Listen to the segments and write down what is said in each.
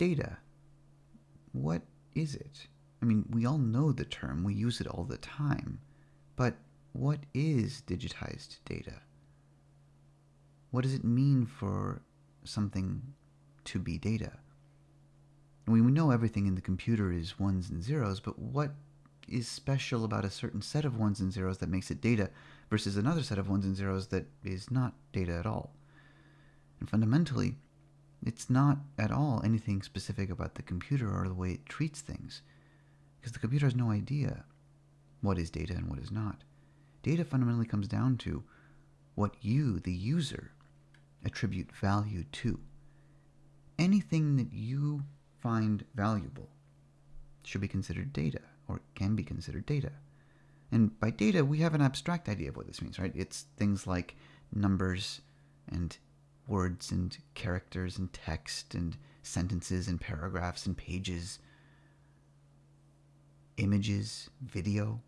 data. What is it? I mean, we all know the term, we use it all the time. But what is digitized data? What does it mean for something to be data? We know everything in the computer is ones and zeros, but what is special about a certain set of ones and zeros that makes it data versus another set of ones and zeros that is not data at all? And fundamentally, it's not at all anything specific about the computer or the way it treats things, because the computer has no idea what is data and what is not. Data fundamentally comes down to what you, the user, attribute value to. Anything that you find valuable should be considered data or can be considered data. And by data, we have an abstract idea of what this means, right? It's things like numbers and words and characters and text and sentences and paragraphs and pages, images, video,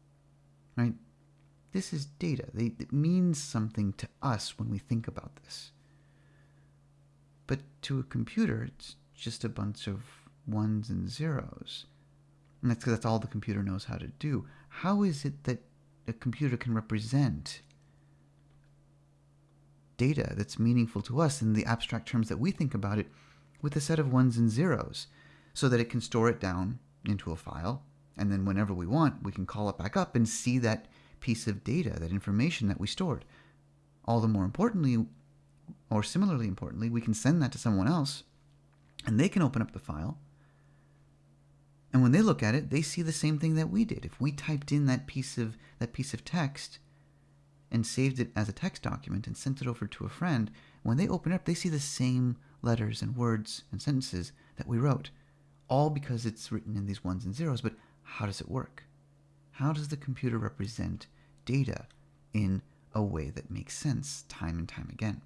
right? This is data. it means something to us when we think about this. But to a computer, it's just a bunch of ones and zeros. And that's because that's all the computer knows how to do. How is it that a computer can represent data that's meaningful to us in the abstract terms that we think about it with a set of ones and zeros so that it can store it down into a file and then whenever we want we can call it back up and see that piece of data that information that we stored. All the more importantly or similarly importantly we can send that to someone else and they can open up the file and when they look at it they see the same thing that we did. If we typed in that piece of that piece of text and saved it as a text document and sent it over to a friend, when they open it up, they see the same letters and words and sentences that we wrote, all because it's written in these ones and zeros. But how does it work? How does the computer represent data in a way that makes sense time and time again?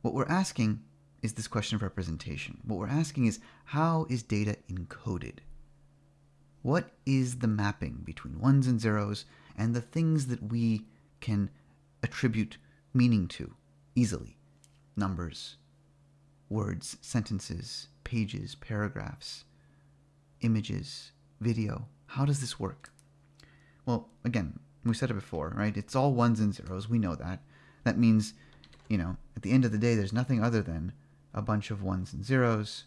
What we're asking is this question of representation. What we're asking is how is data encoded? What is the mapping between ones and zeros and the things that we can attribute meaning to easily? Numbers, words, sentences, pages, paragraphs, images, video. How does this work? Well, again, we said it before, right? It's all ones and zeros. We know that. That means, you know, at the end of the day, there's nothing other than a bunch of ones and zeros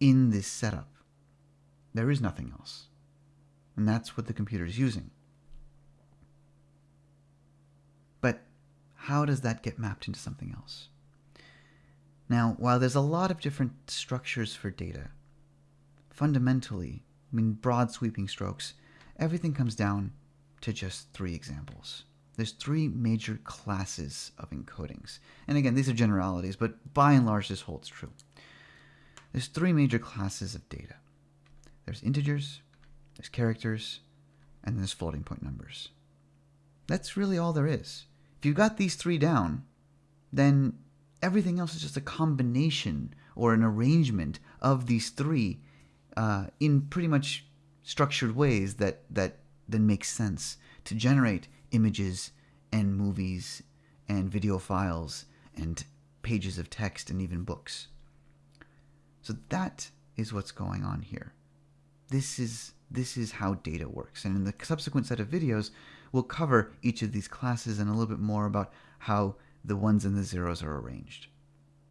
in this setup. There is nothing else. And that's what the computer is using. But how does that get mapped into something else? Now, while there's a lot of different structures for data, fundamentally, I mean, broad sweeping strokes, everything comes down to just three examples. There's three major classes of encodings. And again, these are generalities, but by and large, this holds true. There's three major classes of data. There's integers, there's characters, and there's floating point numbers. That's really all there is. If you've got these three down, then everything else is just a combination or an arrangement of these three uh, in pretty much structured ways that, that then makes sense to generate images and movies and video files and pages of text and even books. So that is what's going on here this is this is how data works. And in the subsequent set of videos, we'll cover each of these classes and a little bit more about how the ones and the zeros are arranged.